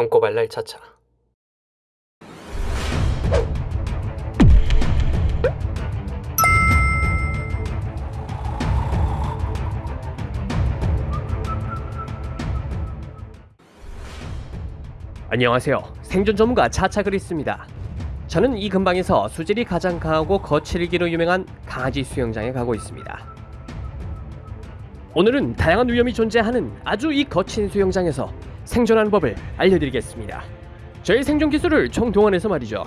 똥꼬발랄 차차 안녕하세요. 생존 전문가 차차 그리스입니다. 저는 이 근방에서 수질이 가장 강하고 거칠기로 유명한 강아지 수영장에 가고 있습니다. 오늘은 다양한 위험이 존재하는 아주 이 거친 수영장에서 생존하는 법을 알려드리겠습니다. 저의 생존 기술을 총동원해서 말이죠.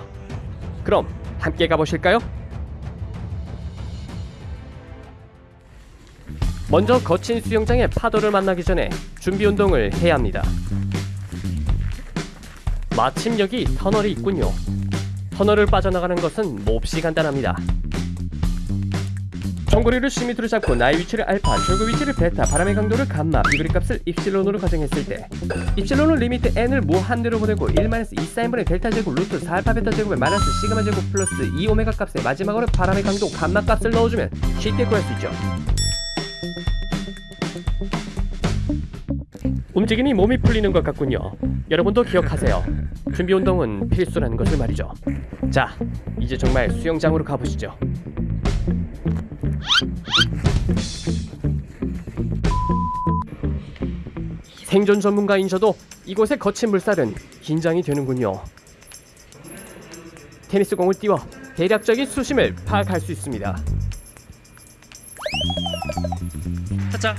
그럼 함께 가보실까요? 먼저 거친 수영장의 파도를 만나기 전에 준비 운동을 해야 합니다. 마침 여기 터널이 있군요. 터널을 빠져나가는 것은 몹시 간단합니다. 종거리를 10m로 잡고 나의 위치를 알파, 절구 위치를 베타, 바람의 강도를 감마, 비그리 값을 입실론으로 가정했을 때 입실론은 limit n을 무한대로 보내고 1-2 사인분의 델타 제곱 루트 4 알파 베타 제곱에 마이너스 시그마 제곱 플러스 2 오메가 값에 마지막으로 바람의 강도 감마 값을 넣어주면 쉽게 구할 수 있죠. 움직이니 몸이 풀리는 것 같군요. 여러분도 기억하세요. 준비 운동은 필수라는 것을 말이죠. 자, 이제 정말 수영장으로 가보시죠. 생존 전문가인 저도 이곳의 거친 물살은 긴장이 되는군요. 테니스 공을 띄워 대략적인 수심을 파악할 수 있습니다. 차차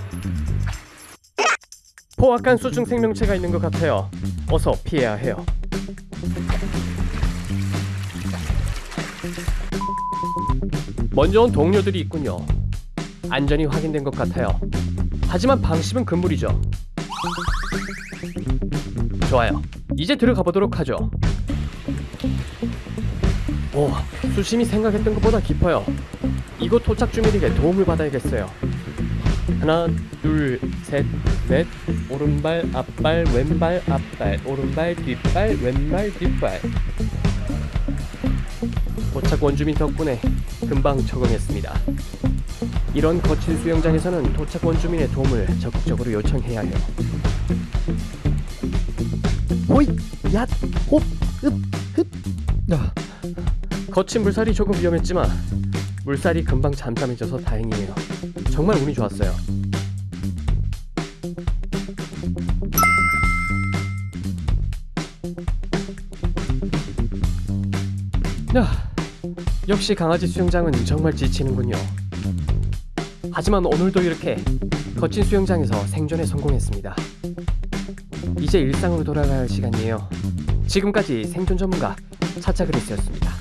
포악한 수중 생명체가 있는 것 같아요. 어서 피해야 해요. 먼저 온 동료들이 있군요. 안전이 확인된 것 같아요. 하지만 방심은 금물이죠. 좋아요. 이제 들어가 보도록 하죠. 오, 수심이 생각했던 것보다 깊어요. 이곳 도착 주민에게 도움을 받아야겠어요. 하나, 둘, 셋, 넷. 오른발, 앞발, 왼발, 앞발. 오른발, 뒷발, 왼발, 뒷발. 도착 원주민 덕분에 금방 적응했습니다. 이런 거친 수영장에서는 도착 원주민의 도움을 적극적으로 요청해야 해요. 호이, 얏, 홉, 흡, 흡. 야. 거친 물살이 조금 위험했지만 물살이 금방 잠잠해져서 다행이에요. 정말 운이 좋았어요. 야, 역시 강아지 수영장은 정말 지치는군요. 하지만 오늘도 이렇게 거친 수영장에서 생존에 성공했습니다. 이제 일상으로 돌아갈 시간이에요. 지금까지 생존 전문가 차차 그리스였습니다.